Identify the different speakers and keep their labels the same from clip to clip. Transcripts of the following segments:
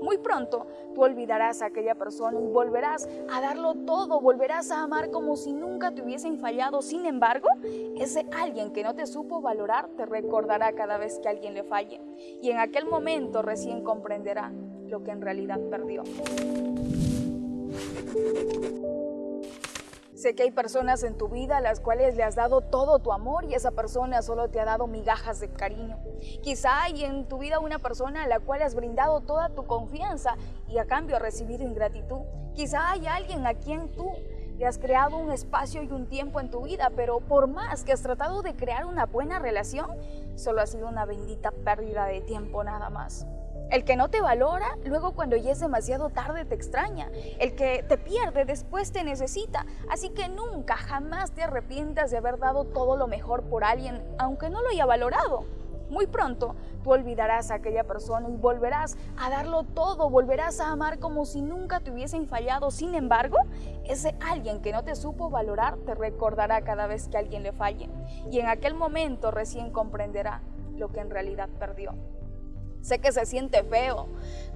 Speaker 1: Muy pronto tú olvidarás a aquella persona y volverás a darlo todo, volverás a amar como si nunca te hubiesen fallado. Sin embargo, ese alguien que no te supo valorar te recordará cada vez que alguien le falle y en aquel momento recién comprenderá lo que en realidad perdió. Sé que hay personas en tu vida a las cuales le has dado todo tu amor y esa persona solo te ha dado migajas de cariño. Quizá hay en tu vida una persona a la cual has brindado toda tu confianza y a cambio has recibido ingratitud. Quizá hay alguien a quien tú le has creado un espacio y un tiempo en tu vida, pero por más que has tratado de crear una buena relación, solo ha sido una bendita pérdida de tiempo nada más. El que no te valora, luego cuando ya es demasiado tarde te extraña. El que te pierde, después te necesita. Así que nunca, jamás te arrepientas de haber dado todo lo mejor por alguien, aunque no lo haya valorado. Muy pronto tú olvidarás a aquella persona y volverás a darlo todo, volverás a amar como si nunca te hubiesen fallado. Sin embargo, ese alguien que no te supo valorar te recordará cada vez que alguien le falle y en aquel momento recién comprenderá lo que en realidad perdió. Sé que se siente feo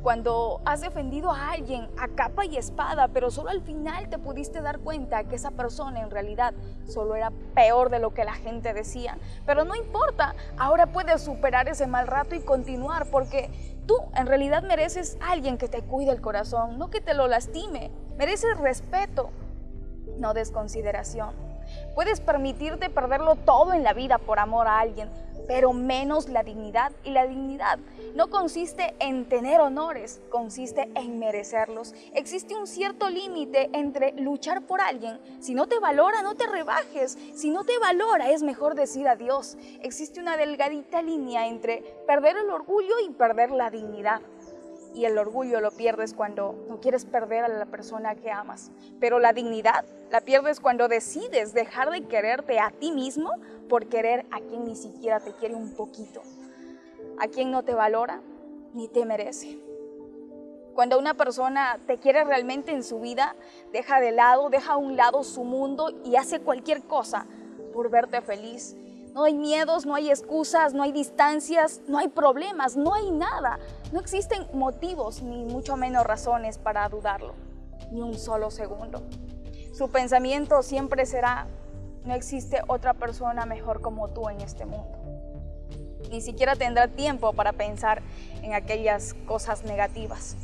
Speaker 1: cuando has defendido a alguien a capa y espada, pero solo al final te pudiste dar cuenta que esa persona en realidad solo era peor de lo que la gente decía. Pero no importa, ahora puedes superar ese mal rato y continuar porque tú en realidad mereces a alguien que te cuide el corazón, no que te lo lastime. Mereces respeto, no desconsideración. Puedes permitirte perderlo todo en la vida por amor a alguien, pero menos la dignidad. Y la dignidad no consiste en tener honores, consiste en merecerlos. Existe un cierto límite entre luchar por alguien. Si no te valora, no te rebajes. Si no te valora, es mejor decir adiós. Existe una delgadita línea entre perder el orgullo y perder la dignidad y el orgullo lo pierdes cuando no quieres perder a la persona que amas. Pero la dignidad la pierdes cuando decides dejar de quererte a ti mismo por querer a quien ni siquiera te quiere un poquito, a quien no te valora ni te merece. Cuando una persona te quiere realmente en su vida, deja de lado, deja a un lado su mundo y hace cualquier cosa por verte feliz. No hay miedos, no hay excusas, no hay distancias, no hay problemas, no hay nada. No existen motivos ni mucho menos razones para dudarlo, ni un solo segundo. Su pensamiento siempre será, no existe otra persona mejor como tú en este mundo. Ni siquiera tendrá tiempo para pensar en aquellas cosas negativas.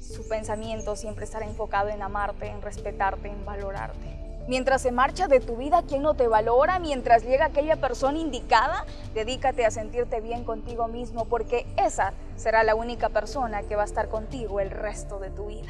Speaker 1: Su pensamiento siempre estará enfocado en amarte, en respetarte, en valorarte. Mientras se marcha de tu vida quien no te valora, mientras llega aquella persona indicada, dedícate a sentirte bien contigo mismo porque esa será la única persona que va a estar contigo el resto de tu vida.